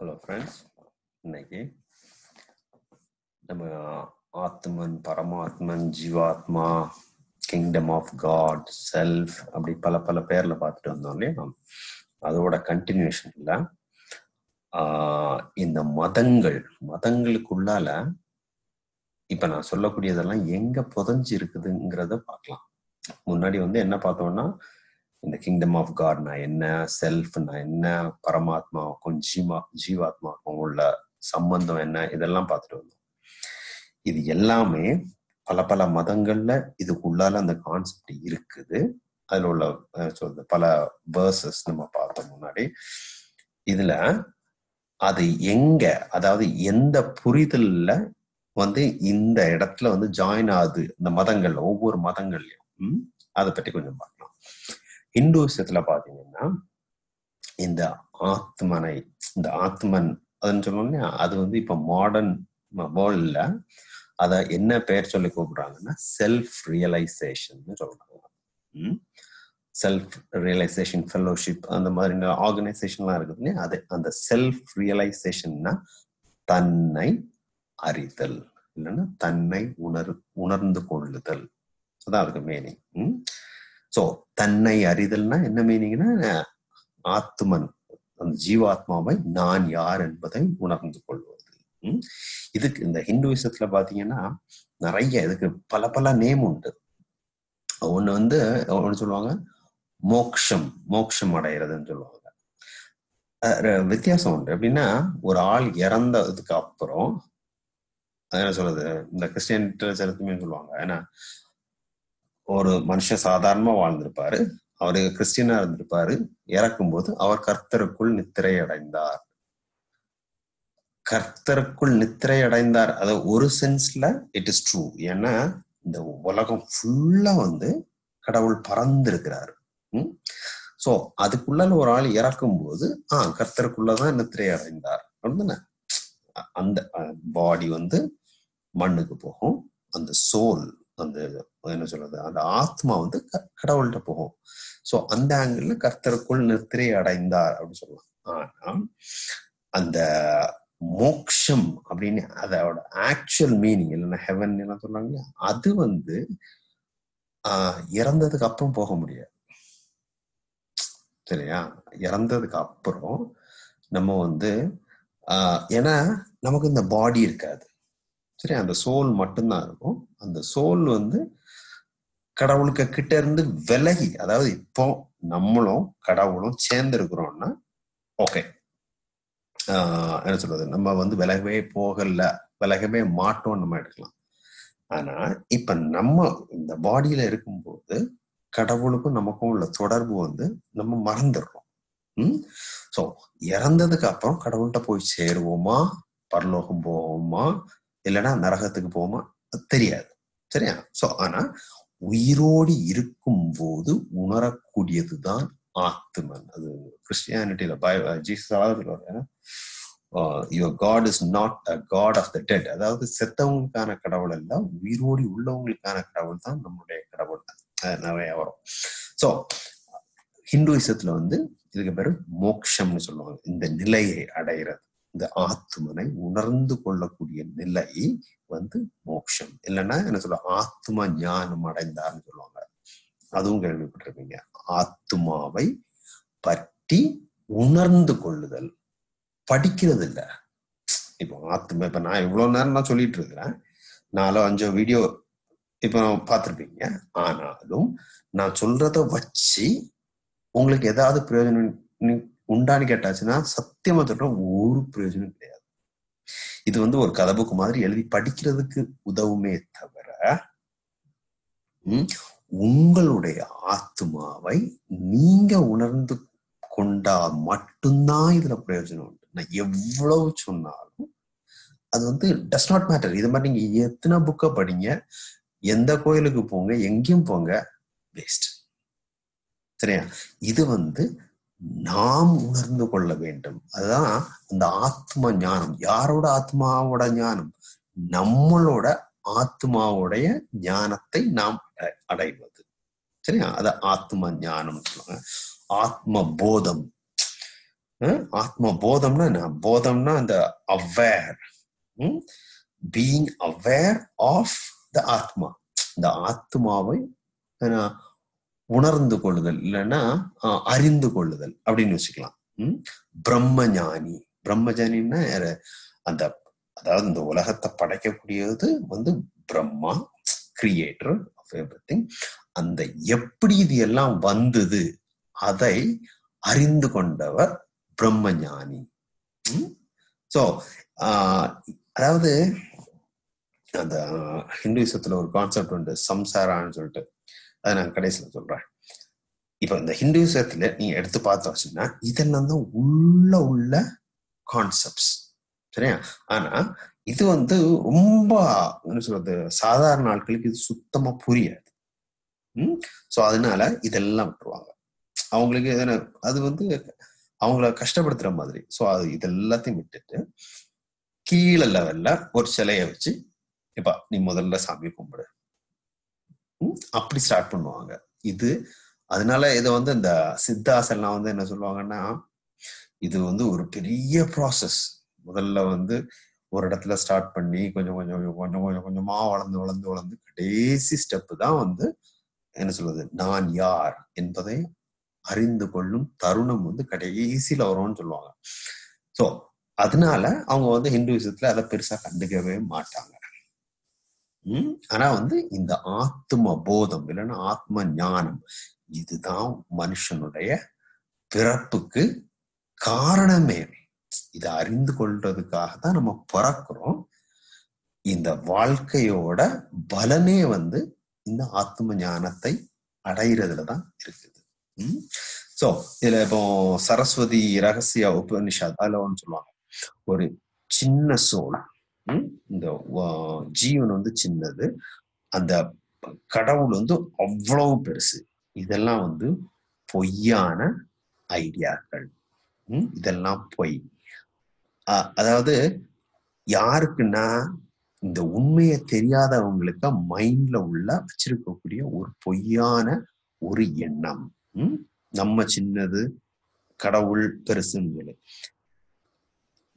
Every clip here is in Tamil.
ஹலோ ஃப்ரெண்ட்ஸ் இன்னைக்கு நம்ம ஆத்மன் பரமாத்மன் ஜீவாத்மா கிங்டம் ஆஃப் காட் செல்ஃப் அப்படி பல பல பேர்ல பார்த்துட்டு வந்தோம் இல்லையா அதோட கண்டினியூஷன்ல இந்த மதங்கள் மதங்களுக்குள்ளால இப்ப நான் சொல்லக்கூடியதெல்லாம் எங்க புதஞ்சு இருக்குதுங்கிறத பார்க்கலாம். முன்னாடி வந்து என்ன பார்த்தோம்னா இந்த கிங்டம் ஆஃப் காட்னா என்ன செல்ஃப்னா என்ன பரமாத்மாவுக்கும் ஜீமா ஜீவாத்மாவுக்கும் உள்ள சம்பந்தம் என்ன இதெல்லாம் பார்த்துட்டு வந்தோம். இது எல்லாமே பல பல மதங்கள்ல இதுக்குள்ளால அந்த கான்செப்ட் இருக்குது. அதுல உள்ள சொல்றது பல வேர்சஸ் நம்ம பார்த்தோம் முன்னாடி. இதுல அது எங்க அதாவது எந்த புரிதல்ல வந்து இந்த இடத்துல வந்து ஜாயின் ஆகுது இந்த மதங்கள்ல ஒவ்வொரு மதங்கள்லயும். அதை பற்றி கொஞ்சம் பார்க்கலாம். இந்துசத்துல பாத்தீங்கன்னா இந்த ஆத்மனை இந்த ஆத்மன் அதுன்னு சொன்னோம்னா அது வந்து இப்ப மாடர்ன் வேர்ல்ட்ல அத என்ன பெயர் சொல்லி கூப்பிடுறாங்கன்னா செல்ஃப் ரியலைசேஷன் சொல்றாங்க. செல்ஃப் ரியலைசேஷன் ஃபெல்லோஷிப் அந்த மாதிரி ஆர்கனைசேஷன்லாம் இருக்குது இல்லையா? அது அந்த செல்ஃப் ரியலைசேஷன்னா தன்னை அறிதல் இல்லைன்னா தன்னை உணர் உணர்ந்து கொள்ளுதல். அதான் அதுக்கு மீனிங் ஸோ தன்னை அறிதல்னா என்ன மீனிங்னா ஆத்மன் அந்த ஜீவாத்மாவை நான் யார் என்பதை உணர்ந்து கொள்வது. இதுக்கு இந்த ஹிந்துவிசத்துல பாத்தீங்கன்னா நிறைய இதுக்கு பல பல நேம் உண்டு. ஒண்ணு வந்து ஒண்ணு சொல்லுவாங்க மோக்ஷம் மோக்ஷம் அடைகிறதுன்னு சொல்லுவாங்க. வித்தியாசம் உண்டு. எப்படின்னா ஒரு ஆள் இறந்ததுக்கு அப்புறம் என்ன சொல்றது இந்த கிறிஸ்டியன் சொல்லுவாங்க. ஏன்னா ஒரு மனுஷன் சாதாரணமா வாழ்ந்திருப்பாரு. அவரு கிறிஸ்டியனா இருந்திருப்பாரு. இறக்கும்போது அவர் கர்த்தருக்குள் நித்திரை அடைந்தார் கர்த்தருக்குள் நித்திரை அடைந்தார் அது ஒரு சென்ஸ்ல இட் இஸ் ட்ரூ ஏன்னா இந்த உலகம் ஃபுல்லா வந்து கடவுள் பறந்திருக்கிறாரு. உம் சோ அதுக்குள்ள ஒரு ஆள் இறக்கும் போது ஆஹ் கர்த்தருக்குள்ளதான் நித்திரை அடைந்தார் அப்படின்னா அந்த பாடி வந்து மண்ணுக்கு போகும். அந்த சோல் அந்த என்ன சொல்றது? அந்த ஆத்மா வந்து கடவுள்கிட்ட போகும். சோ அந்த ஆங்கிள் கர்த்தருக்குள் நித்திரை அடைந்தார் அப்படின்னு சொல்லலாம். ஆனா அந்த மோக்ஷம் அப்படின்னு அதோட ஆக்சுவல் மீனிங் இல்லைன்னா ஹெவன் எல்லாம் சொல்றாங்க அது வந்து ஆஹ் இறந்ததுக்கு அப்புறம் போக முடியாது. சரியா? இறந்ததுக்கு அப்புறம் நம்ம வந்து ஆஹ் ஏன்னா நமக்கு இந்த பாடி இருக்காது. சரி அந்த சோல் மட்டும்தான் இருக்கும். அந்த சோல் வந்து கடவுளுக்கு கிட்ட இருந்து விலகி அதாவது இப்போ நம்மளும் கடவுளும் சேர்ந்து இருக்கிறோம்னா ஓகே என்ன சொல்றது? நம்ம வந்து விலகவே போகல விலகவே மாட்டோம் நம்ம எடுக்கலாம். ஆனா இப்ப நம்ம இந்த பாடியில இருக்கும்போது கடவுளுக்கும் நமக்கும் உள்ள தொடர்பு வந்து நம்ம மறந்துடுறோம். உம் சோ இறந்ததுக்கு அப்புறம் கடவுள்கிட்ட போய் சேருவோமா? பரலோகம் போவோமா? இல்லைன்னா நரகத்துக்கு போவோமா? தெரியாது. சரியா? சோ ஆனா உயிரோடு இருக்கும் போது உணரக்கூடியதுதான் ஆத்மன் அது கிறிஸ்டியானிட்டியில பய Jesus your God is not a God of the dead அதாவது செத்தவங்களுக்கான கடவுள் அல்ல உயிரோடி உள்ளவங்களுக்கான கடவுள் தான் நம்மளுடைய கடவுள் நிறைய வரும். ஸோ ஹிந்துவிசத்துல வந்து இதுக்கு பேரு மோக்ஷம்னு சொல்லுவாங்க. இந்த நிலையை அடைகிறது இந்த ஆத்மனை உணர்ந்து கொள்ளக்கூடிய நிலை வந்து மோட்சம் இல்லைன்னா என்ன சொல்ல ஆத்ம ஞானம் அடைந்தார்னு சொல்லுவாங்க. அதுவும் கேள்விப்பட்டிருப்பீங்க. ஆத்மாவை பற்றி உணர்ந்து கொள்ளுதல். படிக்கிறது இல்லை இப்போ ஆத்மா இப்ப நான் இவ்வளவு நேரம் நான் சொல்லிட்டு இருக்கிறேன் நாலோ அஞ்சோ வீடியோ இப்ப பார்த்துருப்பீங்க. ஆனாலும் நான் சொல்றத வச்சு உங்களுக்கு ஏதாவது பிரயோஜனம் உண்டான்னு கேட்டாச்சுன்னா சத்தியமா சொல்றேன் ஒரு பிரயோஜனம் கிடையாது. இது வந்து ஒரு கதை புக்கு மாதிரி எழுதி படிக்கிறதுக்கு உதவுமே தவிர உங்களுடைய ஆத்மாவை நீங்க உணர்ந்து கொண்டா மட்டும்தான் இதுல பிரயோஜனம் உண்டு. நான் எவ்வளவு சொன்னாலும் அது வந்து டஸ் நாட் மேட்டர் இது மாதிரி நீங்க எத்தனை புக்கை படிங்க எந்த கோயிலுக்கு போங்க எங்கேயும் போங்க வேஸ்ட் சரியா? இது வந்து நாம் உணர்ந்து கொள்ள வேண்டும். அதுதான் அந்த ஆத்ம ஞானம். யாரோட ஆத்மாவோட ஞானம்? நம்மளோட ஆத்மாவுடைய ஞானத்தை நாம் அடைவது. சரியா? அத ஆத்ம ஞானம் சொல்லுவாங்க. ஆத்ம போதம். ஆத்ம போதம்னா என்ன? போதம்னா அந்த aware being aware of the atma. இந்த ஆத்மாவை உணர்ந்து கொள்ளுதல் இல்லைன்னா அறிந்து கொள்ளுதல் அப்படின்னு வச்சுக்கலாம். பிரம்மஞானி. பிரம்மஞானின்னா அந்த அதாவது இந்த உலகத்தை படைக்கக்கூடியது வந்து பிரம்மா கிரியேட்டர் ஆஃப் எவ்ரி அந்த எப்படி இது எல்லாம் வந்தது அதை அறிந்து கொண்டவர் பிரம்மஞானி. ஸோ அதாவது அந்த ஹிந்துவிசத்துல ஒரு கான்செப்ட் உண்டு சம்சாரான்னு சொல்லிட்டு. அதை நான் கடைசியில் சொல்றேன். இப்போ இந்த ஹிந்துவிசத்துல நீங்க எடுத்து பார்த்தோம்னா இதெல்லாம் தான் உள்ள உள்ள கான்செப்ட்ஸ் சரியா? ஆனா இது வந்து ரொம்ப என்ன சொல்றது சாதாரண ஆட்களுக்கு இது சுத்தமா புரியாது. ம்? ஸோ அதனால இதெல்லாம் விட்டுருவாங்க. அவங்களுக்கு எதனா அது வந்து அவங்கள கஷ்டப்படுத்துற மாதிரி. ஸோ அது இதெல்லாத்தையும் விட்டுட்டு கீழே லெவல்ல ஒரு சிலையை வச்சு இப்ப நீ முதல்ல சாமி கும்பிடு. அப்படி ஸ்டார்ட் பண்ணுவாங்க. இது அதனால இதை வந்து இந்த சித்தாஸ் எல்லாம் வந்து என்ன சொல்லுவாங்கன்னா இது வந்து ஒரு பெரிய ப்ராசஸ் முதல்ல வந்து ஒரு இடத்துல ஸ்டார்ட் பண்ணி கொஞ்சம் கொஞ்சம் கொஞ்சம் கொஞ்சம் கொஞ்சம் கொஞ்சமா வளர்ந்து வளர்ந்து வளர்ந்து கடைசி ஸ்டெப்பு தான் வந்து என்ன சொல்றது நான் யார் என்பதை அறிந்து கொள்ளும் தருணம் வந்து கடைசியில வரும்னு சொல்லுவாங்க. சோ அதனால அவங்க வந்து ஹிந்துவிசத்துல அதை பெருசா கண்டுக்கவே மாட்டாங்க. ஆனா வந்து இந்த ஆத்ம போதம் இல்லைன்னா ஆத்ம ஞானம் இதுதான் மனுஷனுடைய பிறப்புக்கு காரணமே. இதை அறிந்து கொள்றதுக்காக தான் நம்ம பிறக்கிறோம். இந்த வாழ்க்கையோட பலனே வந்து இந்த ஆத்ம ஞானத்தை அடையிறதுல தான் இருக்குது. சோ இதுல இப்போ சரஸ்வதி ரகசிய உபனிஷத் அதுல ஒன்று சொல்லுவாங்க. ஒரு சின்ன சோழன் இந்த ஜீவன் வந்து சின்னது. அந்த கடவுள் வந்து அவ்வளவு பெருசு. இதெல்லாம் வந்து பொய்யான ஐடியாக்கள். ம், இதெல்லாம் பொய். அதாவது யாருக்குன்னா இந்த உண்மையை தெரியாதவங்களுக்கு மைண்ட்ல உள்ள வச்சிருக்கக்கூடிய ஒரு பொய்யான ஒரு எண்ணம். ம்? நம்ம சின்னது கடவுள் பெருசுன்னு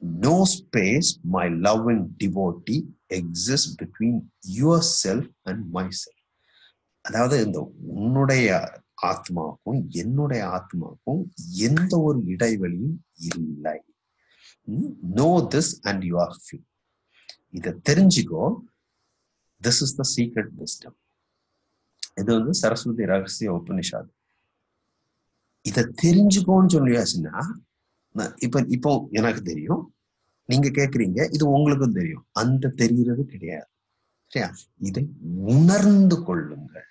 no no space my love exists devotee exist and myself. Self and my self அதாவது இந்த உன்னுடைய ஆத்மாவுக்கும் என்னுடைய ஆத்மாவுக்கும் எந்த ஒரு இடைவெளியும் இல்லை. Know this and you are few இதை தெரிஞ்சுக்கோ. This is the secret wisdom இது வந்து சரஸ்வதி ரகசிய உபனிஷாத் இதை தெரிஞ்சுக்கோன்னு சொல்லியாச்சுன்னா இப்ப இப்போ எனக்கு தெரியும். நீங்க கேக்குறீங்க இது உங்களுக்கும் தெரியும். அந்த தெரிகிறது கிடையாது. சரியா? இதை உணர்ந்து கொள்ளுங்கள்.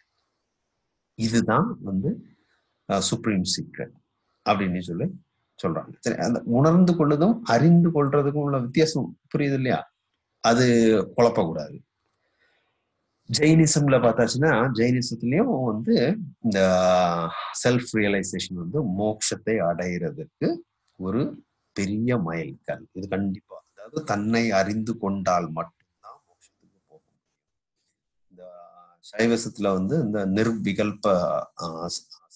இதுதான் வந்து சுப்ரீம் சீக்ரெட் அப்படின்னு சொல்லி சொல்றாங்க. சரி அந்த உணர்ந்து கொள்ளுதும் அறிந்து கொள்றதுக்கும் உள்ள வித்தியாசம் புரியுது இல்லையா? அது குழப்பக்கூடாது. ஜெயினிசம்ல பார்த்தாச்சுன்னா ஜெயினிசத்துலயும் வந்து இந்த செல்ஃப் ரியலைசேஷன் வந்து மோட்சத்தை அடையிறதுக்கு ஒரு பெரிய மைல்கல் இது கண்டிப்பா. அதாவது தன்னை அறிந்து கொண்டால் மட்டும்தான் மோட்சத்துக்கு போக முடியும். இந்த சைவசத்துல வந்து இந்த நிர்விகல்ப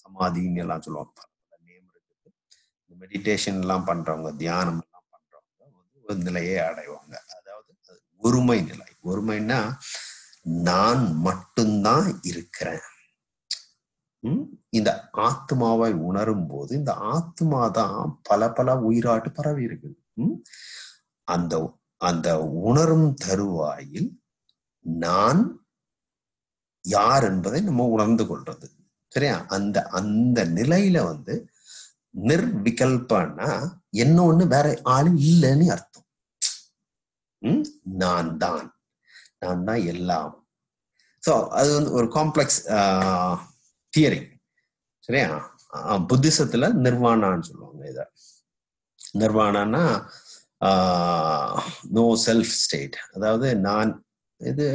சமாதின்னு எல்லாம் சொல்லுவாங்க நேம் இருக்குது. இந்த மெடிடேஷன் எல்லாம் பண்றவங்க தியானம் எல்லாம் பண்றவங்க வந்து ஒரு நிலையை அடைவாங்க. அதாவது ஒருமை நிலை. ஒருமைன்னா நான் மட்டும்தான் இருக்கிறேன். இந்த ஆத்மாவை உணரும் போது இந்த ஆத்மா தான் பல பல உயிராட்டு பரவி இருக்குது. அந்த அந்த உணரும் தருவாயில் நான் யார் என்பதை நம்ம உணர்ந்து கொள்றது. சரியா? அந்த அந்த நிலையில வந்து நிர்விகல்பன்னா என்ன ஒண்ணு வேற ஆள் இல்லைன்னு அர்த்தம். உம் நான் தான். நான் தான் எல்லாம். ஸோ அது வந்து ஒரு காம்ப்ளெக்ஸ் தியரி சரியா? அஹ் புத்திசத்துல நிர்வாணான்னு சொல்லுவாங்க இத. நிர்வாணான்னா நோ செல்ஃப் ஸ்டேட் அதாவது நான் இது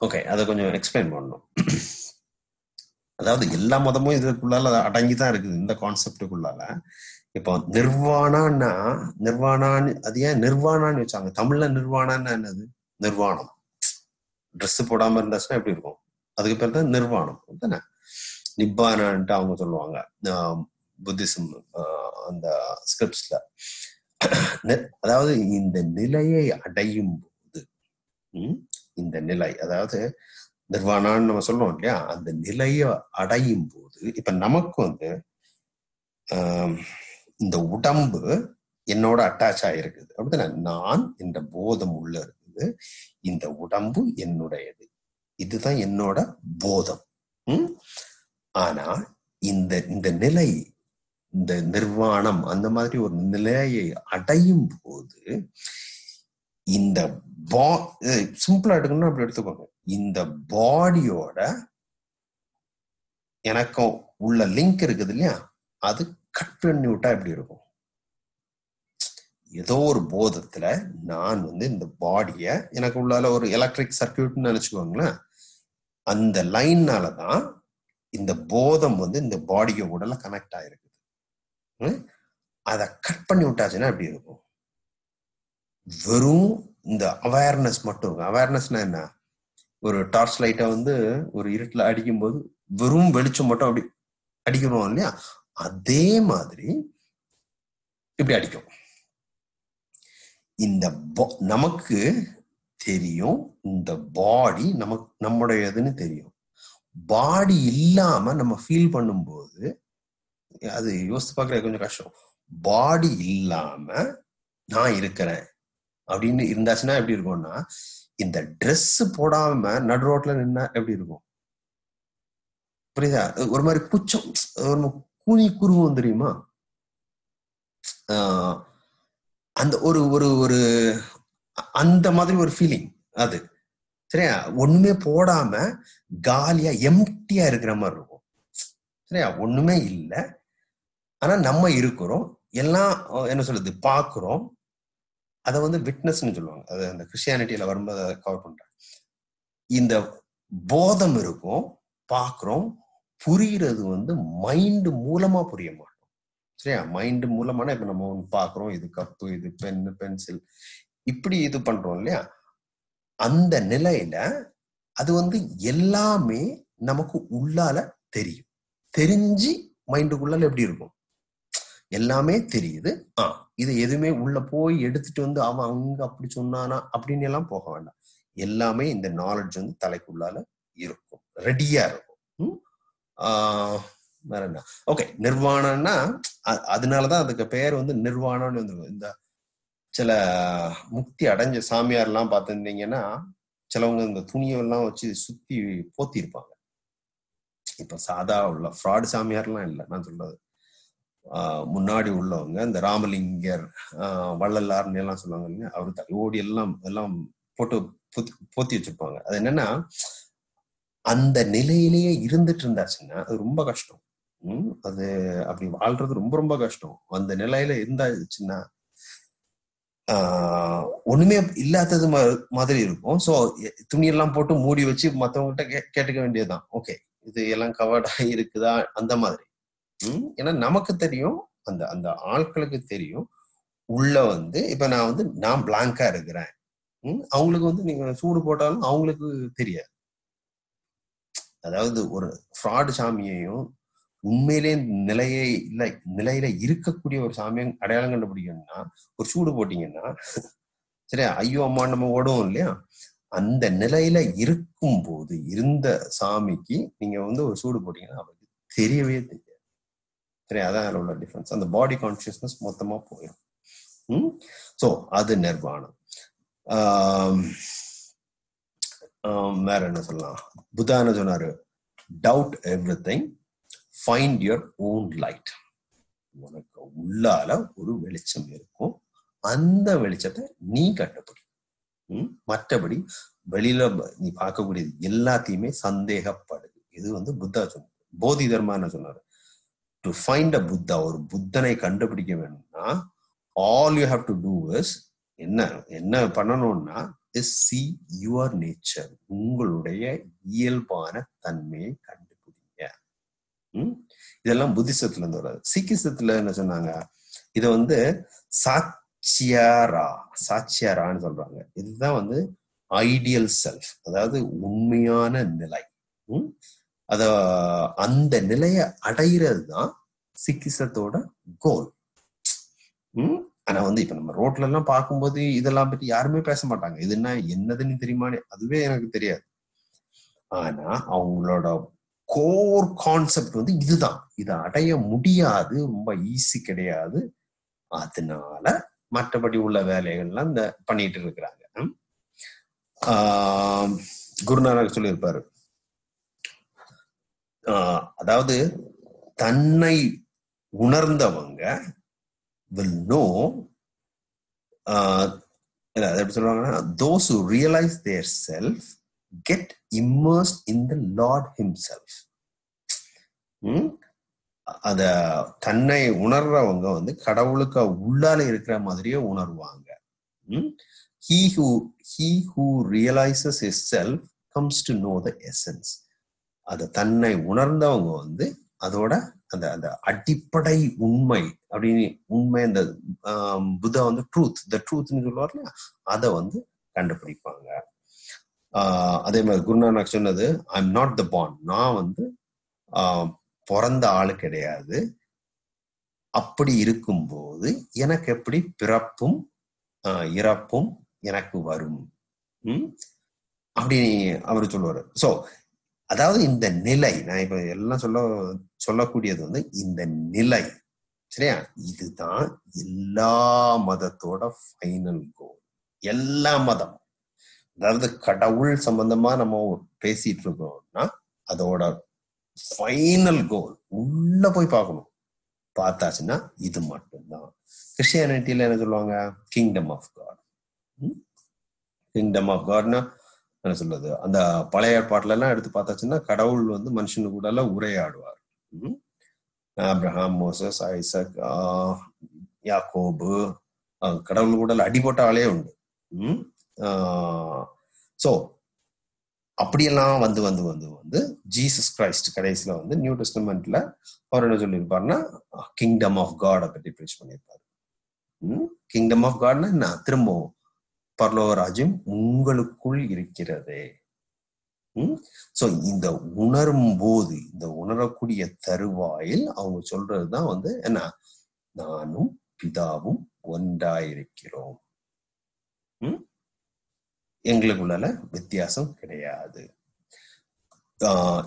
ஓகே அதை கொஞ்சம் எக்ஸ்பிளைன் பண்ணணும். அதாவது எல்லா மதமும் இதுக்குள்ளால அடங்கி தான் இருக்குது இந்த கான்செப்டுக்குள்ளால இப்போ நிர்வாணான்னா நிர்வாணான்னு அது ஏன் நிர்வாணான்னு வச்சாங்க? தமிழ்ல நிர்வாணான்னா என்னது? நிர்வாணம். ட்ரெஸ் போடாம இருந்தாச்சுன்னா எப்படி இருக்கும்? அதுக்கு பேர் தான் நிர்வாணம். தானே நிப்பானான்ட்டு அவங்க சொல்லுவாங்க. புத்திசம் அந்த ஸ்கிரிப்ட்ஸ்ல. அதாவது இந்த நிலையை அடையும் போது இந்த நிலை அதாவது நிர்வாணான்னு நம்ம சொல்றோம் இல்லையா? அந்த நிலையை அடையும் போது இப்ப நமக்கு வந்து இந்த உடம்பு என்னோட அட்டாச் ஆயிருக்குது. அப்படின்னா நான் என்ற போதம் உள்ள இருக்குது. இந்த உடம்பு என்னுடையது. இதுதான் என்னோட போதம். உம் ஆனா இந்த இந்த நிலை இந்த நிர்வாணம் அந்த மாதிரி ஒரு நிலையை அடையும் போது இந்த பா சிம்பிளா எடுக்கணும்னா அப்படி எடுத்துக்கோங்க. இந்த பாடியோட எனக்கும் உள்ள லிங்க் இருக்குது இல்லையா? அது கட் பண்ணி விட்டா எப்படி இருக்கும்? ஏதோ ஒரு போதத்துல நான் வந்து இந்த பாடிய எனக்கு உள்ளால ஒரு எலக்ட்ரிக் சர்க்கியூட்னு நினைச்சுக்கோங்களேன். அந்த லைன்னால தான் இந்த போதம் வந்து இந்த பாடிய உடல கனெக்ட் ஆயிருக்குது அதை கட் பண்ணி விட்டாச்சுன்னா எப்படி இருக்கும்? வெறும் இந்த அவேர்னஸ் மட்டும் இருக்கும் அவேர்னஸ்னா என்ன? ஒரு டார்ச் லைட்டை வந்து ஒரு இருட்டில் அடிக்கும்போது வெறும் வெளிச்சம் மட்டும் அப்படி அடிக்கிறோம் இல்லையா? அதே மாதிரி இப்படி அடிக்கும். இந்த நமக்கு தெரியும் இந்த பாடி நமக்கு நம்முடையதுன்னு தெரியும். பாடி இல்லாம நம்ம ஃபீல் பண்ணும்போது அது யோசித்து பார்க்கறது கொஞ்சம் கஷ்டம். பாடி இல்லாம நான் இருக்கிறேன். அப்படின்னு இருந்தாச்சுன்னா எப்படி இருக்கும்னா இந்த ட்ரெஸ் போடாம நடு ரோட்ல நின்னா எப்படி இருக்கும்? புரியுதா? ஒரு மாதிரி குச்சம் ஒரு கூனி குருவும் தெரியுமா? ஆஹ் அந்த ஒரு ஒரு ஒரு அந்த மாதிரி ஒரு ஃபீலிங் அது. சரியா? ஒண்ணுமே போடாம காலியா எம்டியா இருக்கிற மாதிரி இருக்கும். சரியா? ஒண்ணுமே இல்லை. ஆனா நம்ம இருக்கிறோம். எல்லாம் என்ன சொல்றது பாக்குறோம் அதை வந்து விட்னஸ்னு சொல்லுவாங்க. அது அந்த கிறிஸ்டியானிட்டியில வரும்போது அதை கவர் பண்றேன் இந்த போதம் இருக்கும். பாக்குறோம் புரியுறது வந்து மைண்ட் மூலமா புரிய மாட்டோம் சரியா? மைண்ட் மூலமான இப்ப நம்ம ஒண்ணு பாக்குறோம். இது கப்பு இது பென்னு பென்சில் இப்படி இது பண்றோம் இல்லையா? அந்த நிலையில அது வந்து எல்லாமே நமக்கு உள்ளால தெரியும். தெரிஞ்சு மைண்டுக்குள்ளால எப்படி இருக்கும்? எல்லாமே தெரியுது. ஆ இது எதுவுமே உள்ள போய் எடுத்துட்டு வந்து அவன் அங்க அப்படி சொன்னானா அப்படின்னு எல்லாம் போக வேண்டாம். எல்லாமே இந்த நாலேஜ் வந்து தலைக்குள்ளால இருக்கும். ரெடியா இருக்கும். ஆஹ் வேற என்ன? ஓகே நிர்வாணம்னா அதனாலதான் அதுக்கு பெயர் வந்து நிர்வாணம்னு வந்துருக்கும். இந்த சில முக்தி அடைஞ்ச சாமியார் எல்லாம் பார்த்துருந்தீங்கன்னா சிலவங்க இந்த துணியெல்லாம் வச்சு சுத்தி போத்தி இருப்பாங்க இப்ப சாதா உள்ள ஃப்ராடு சாமியார்லாம் இல்லை நான் சொல்றது. ஆஹ் முன்னாடி உள்ளவங்க இந்த ராமலிங்கர் ஆஹ் வள்ளலார்னு எல்லாம் சொல்லுவாங்க இல்லையா அவர் தலையோடி எல்லாம் எல்லாம் போட்டு போத்தி வச்சிருப்பாங்க. அது என்னன்னா அந்த நிலையிலேயே இருந்துட்டு இருந்தாச்சுன்னா அது ரொம்ப கஷ்டம். அது அப்படி வாழ்றது ரொம்ப ரொம்ப கஷ்டம். அந்த நிலையில இருந்தாச்சுன்னா ஆஹ் ஒண்ணுமே இல்லாதது மாதிரி இருக்கும். சோ துணியெல்லாம் போட்டு மூடி வச்சு மத்தவங்ககிட்ட கே கேட்டுக்க வேண்டியதுதான். ஓகே இது எல்லாம் கவர்டா இருக்குதா? அந்த மாதிரி. உம் ஏன்னா நமக்கு தெரியும் அந்த அந்த ஆட்களுக்கு தெரியும். உள்ள வந்து இப்ப நான் வந்து நான் பிளாங்கா இருக்கிறேன். உம் அவங்களுக்கு வந்து நீங்க சூடு போட்டாலும் அவங்களுக்கு தெரியாது. அதாவது ஒரு ஃப்ராடு சாமியையும் உண்மையிலே நிலையை இல்லை நிலையில இருக்கக்கூடிய ஒரு சாமியை அடையாளம் கண்டுபிடிக்கணும்னா ஒரு சூடு போட்டீங்கன்னா சரியா ஐயோ அம்மா நம்ம ஓடுவோம் இல்லையா? அந்த நிலையில இருக்கும் போது இருந்த சாமிக்கு நீங்க வந்து ஒரு சூடு போட்டீங்கன்னா அவருக்கு தெரியவே தெரியாது. சரி அதான் உள்ள டிஃபரன்ஸ் அந்த பாடி கான்சியஸ்னஸ் மொத்தமா போயிடும் ம்? ஸோ அது நிர்வாணம். வேற என்ன சொல்லலாம்? புதான சொன்னாரு? Doubt everything find your own light உனக்கு உள்ளால ஒரு வெளிச்சம் இருக்கும். அந்த வெளிச்சத்தை நீ கண்டுபிடி. மற்றபடி வெளியில நீ பார்க்கக்கூடியது எல்லாத்தையுமே சந்தேகப்படுது. இது வந்து புத்தா சொன்னார் போதி தர்மான என்ன சொன்னாரு? டு ஃபைண்ட் அ புத்தா ஒரு புத்தனை கண்டுபிடிக்க வேணும்னா all you have to do is என்ன என்ன பண்ணணும்னா இஸ் சி யுவர் நேச்சர் உங்களுடைய இயல்பான தன்மையை கண்டு இதெல்லாம் புத்திசத்துல இருந்து வராது. சீக்கிசத்துல என்ன சொன்னாங்க? இதை வந்து சாட்சியாரா சாட்சியாரான்னு சொல்றாங்க. இதுதான் வந்து ஐடியல் செல்ஃப் அதாவது உண்மையான நிலை. அத அந்த நிலையை அடையிறது தான் சிக்கிசத்தோட கோல் ஆனா வந்து இப்ப நம்ம ரோட்ல எல்லாம் பார்க்கும்போது இதெல்லாம் பத்தி யாருமே பேச மாட்டாங்க. இது என்ன என்னதுன்னு தெரியுமானே அதுவே எனக்கு தெரியாது. ஆனா அவங்களோட கோர் கான்செப்ட் வந்து இதுதான். இதை அடைய முடியாது ரொம்ப ஈஸி கிடையாது. அதனால மற்றபடி உள்ள வேலைகள்லாம் இந்த பண்ணிட்டு இருக்கிறாங்க. ஆஹ் குருநானக் சொல்லியிருப்பாரு. ஆஹ் அதாவது தன்னை உணர்ந்தவங்க வில் நோ எப்படி சொல்லுவாங்கன்னா those realise their self get immersed in the lord himself அத தன்னை உணர்றவங்க வந்து கடவுளுக்கு உள்ளால இருக்கிற மாதிரியே உணர்வாங்க. He who he who realises is self comes to know the essence அதை தன்னை உணர்ந்தவங்க வந்து அதோட அந்த அந்த அடிப்படை உண்மை அப்படின்னு உண்மை அந்த புத்தா வந்து ட்ரூத் த ட்ரூத்னு சொல்லுவார் அதை வந்து கண்டுபிடிப்பாங்க. அதே மாதிரி குருநானக் சொன்னது ஐ எம் நாட் த பான் நான் வந்து பிறந்த ஆள் கிடையாது. அப்படி இருக்கும்போது எனக்கு எப்படி பிறப்பும் இறப்பும் எனக்கு வரும்? அப்படி அவர் சொல்லுவாரு. சோ அதாவது இந்த நிலை நான் இப்ப எல்லாம் சொல்ல சொல்லக்கூடியது வந்து இந்த நிலை. சரியா? இதுதான் எல்லா மதத்தோட ஃபைனல் கோல் எல்லா மதம். அதாவது கடவுள் சம்பந்தமா நம்ம பேசிட்டு இருக்கோம்னா அதோட ஃபைனல் கோல் உள்ள போய் பார்க்கணும். பார்த்தாச்சுன்னா இது மட்டும்தான். கிறிஸ்டியானிட்டியில என்ன சொல்லுவாங்க? Kingdom of God kingdom of காட்னா என்ன சொல்றது? அந்த பழைய ஏற்பாட்டுல எல்லாம் எடுத்து பார்த்தாச்சுன்னா கடவுள் வந்து மனுஷனு கூட எல்லாம் உரையாடுவார். அப்ரஹாம் மோசஸ் ஐசக் யாக்கோபு கடவுள் கூட அடிபட்ட ஆளே உண்டு. ஸோ அப்படியெல்லாம் வந்து வந்து வந்து வந்து ஜீசஸ் கிரைஸ்ட் கடைசியில வந்து நியூ டெஸ்டமெண்ட்ல அவர் என்ன சொல்லியிருப்பாருன்னா கிங்டம் ஆஃப் காடை பற்றி ப்ரீச் பண்ணியிருப்பாரு. கிங்டம் ஆஃப் காட்னா என்ன? திரும்பவும் பரலோகராஜ்யம் உங்களுக்குள் இருக்கிறது. சோ இந்த உணரும் போது இந்த உணரக்கூடிய தருவாயில் அவங்க சொல்றதுதான் வந்து என்ன? நானும் பிதாவும் ஒன்றாயிருக்கிறோம். எங்களுக்குள்ள வித்தியாசம் கிடையாது.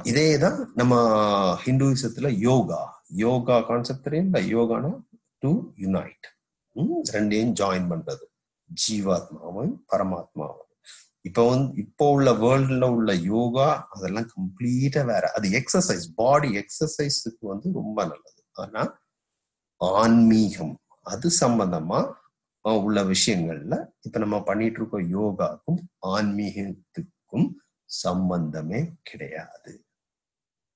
இதேதான் நம்ம ஹிந்துவிசத்துல யோகா. யோகா கான்செப்ட் தெரியும்ல யோகானா? டு யுனைட் ரெண்டையும் ஜாயின் பண்றது. ஜீவாத்மாவும் பரமாத்மாவும். இப்போ வந்து இப்போ உள்ள வேர்ல்டுல உள்ள யோகா அதெல்லாம் கம்ப்ளீட்டா வேற. அது எக்ஸசைஸ் பாடி எக்ஸசைஸுக்கு வந்து ரொம்ப நல்லது. ஆனா ஆன்மீகம் அது சம்பந்தமா உள்ள விஷயங்கள்ல இப்ப நம்ம பண்ணிட்டு இருக்கோம் யோகாக்கும் ஆன்மீகத்துக்கும் சம்பந்தமே கிடையாது.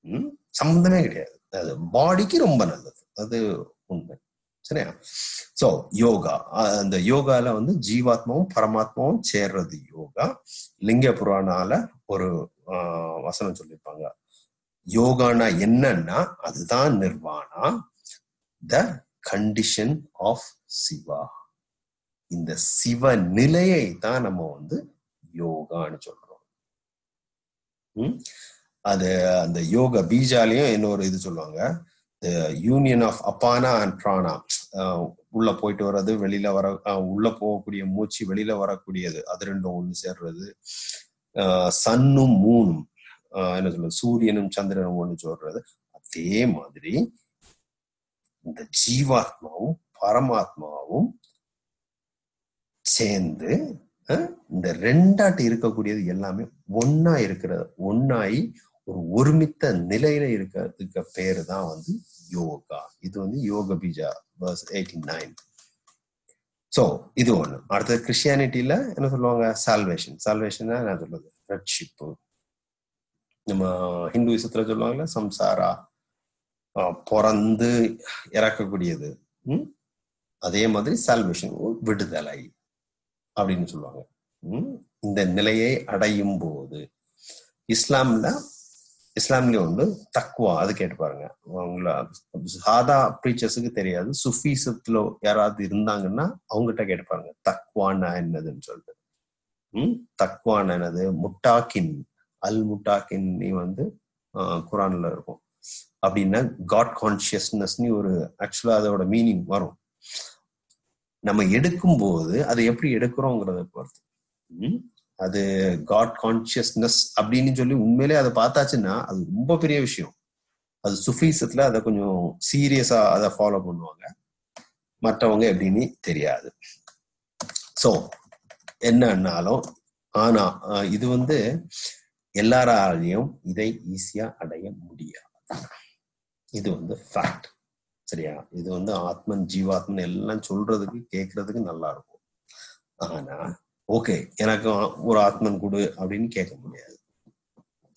உம் சம்பந்தமே கிடையாது. அது பாடிக்கு ரொம்ப நல்லது. அது உண்மை. சரியா? சோ யோகா. அந்த யோகால வந்து ஜீவாத்மாவும் பரமாத்மாவும் சேர்றது யோகா. லிங்க புராணால ஒரு வசனம் சொல்லியிருப்பாங்க யோகானா என்னன்னா அதுதான் nirvana the condition of Shiva. இந்த சிவ நிலையை தான் நம்ம வந்து யோகான்னு சொல்றோம். அது அந்த யோக பீஜாலையும் இன்னொரு இது சொல்லுவாங்க. Union of apana and prana உள்ள போயிட்டு வர்றது வெளியில வர உள்ள போகக்கூடிய மூச்சு வெளியில வரக்கூடியது. அது ரெண்டும் ஒண்ணு சேர்றது. சன்னும் மூணும். என்ன சொல்றது? சூரியனும் சந்திரனும் ஒண்ணு சொல்றது அதே மாதிரி இந்த ஜீவாத்மாவும் பரமாத்மாவும் சேர்ந்து இந்த ரெண்டாட்டு இருக்கக்கூடியது எல்லாமே ஒன்னா இருக்கிற ஒன்னாயி ஒரு ஒருமித்த நிலையில இருக்கிறதுக்கு பேரு தான் வந்து யோகா. இது வந்து yoga bija verse eighty nine so இது ஒண்ணு. அடுத்தது கிறிஸ்டியானிட்டியில என்ன சொல்லுவாங்க? சால்வேஷன் சால்வேஷன் என்ன சொல்றது. ரட்சிப்பு நம்ம ஹிந்துவிசத்துல சொல்லுவாங்கல்ல சம்சாரா பிறந்து இறக்கக்கூடியது. அதே மாதிரி சால்வேஷன் விடுதலை. அப்படின்னு சொல்லுவாங்க. இந்த நிலையை அடையும் போது இஸ்லாம்ல இஸ்லாம்ல வந்து தக்குவா அது கேட்டு பாருங்க. அவங்கள சாதா ப்ரீச்சர்ஸுக்கு தெரியாது. சுஃபீசத்துல யாராவது இருந்தாங்கன்னா அவங்ககிட்ட கேட்டு பாருங்க. தக்குவானா என்னதுன்னு சொல்லிட்டு. உம் தக்குவான் என்னது? முட்டாக்கின் அல் முட்டாக்கின் நீ வந்து குரான்ல இருக்கும். அப்படின்னா காட் கான்சியஸ்னஸ்னு ஒரு ஆக்சுவலா அதோட மீனிங் வரும். நம்ம எடுக்கும்போது அதை எப்படி எடுக்கிறோங்கிறத பொறுத்து. அது காட் கான்சியஸ்னஸ் அப்படின்னு சொல்லி உண்மையிலே அதை பார்த்தாச்சுன்னா அது ரொம்ப பெரிய விஷயம். அது சுஃபீசத்துல அதை கொஞ்சம் சீரியஸா அதை ஃபாலோ பண்ணுவாங்க. மற்றவங்க எப்படின்னு தெரியாது. ஸோ என்னன்னாலும் ஆனா இது வந்து எல்லாராலையும் இதை ஈஸியா அடைய முடியாது. இது வந்து ஃபேக்ட் சரியா? இது வந்து ஆத்மன் ஜீவாத்மன் எல்லாம் சொல்றதுக்கு கேட்கறதுக்கு நல்லா இருக்கும். ஆனா ஓகே எனக்கு ஒரு ஆத்மன் கொடு அப்படின்னு கேட்க முடியாது.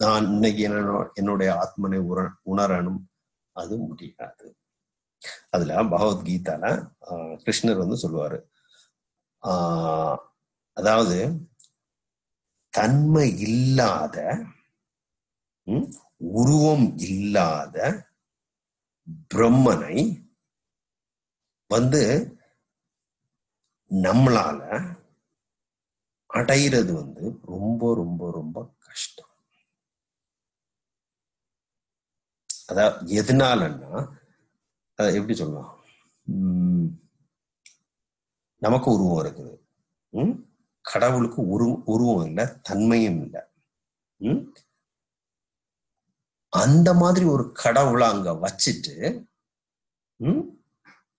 நான் இன்னைக்கு என்ன என்னுடைய ஆத்மனை உர உணரணும். அது முடியாது. அதுல பகவத்கீதால ஆஹ், கிருஷ்ணர் வந்து சொல்லுவாரு. ஆஹ், அதாவது தன்மை இல்லாத உருவம் இல்லாத பிரம்மனை வந்து நம்மளால அடையிறது வந்து ரொம்ப ரொம்ப ரொம்ப கஷ்டம். அதாவது எதனாலன்னா அதை எப்படி சொல்லலாம்? உம் நமக்கு உருவம் இருக்குது. உம் கடவுளுக்கு உரு உருவம் இல்லை தன்மையும் இல்லை. உம் அந்த மாதிரி ஒரு கடவுளை அங்க வச்சுட்டு உம்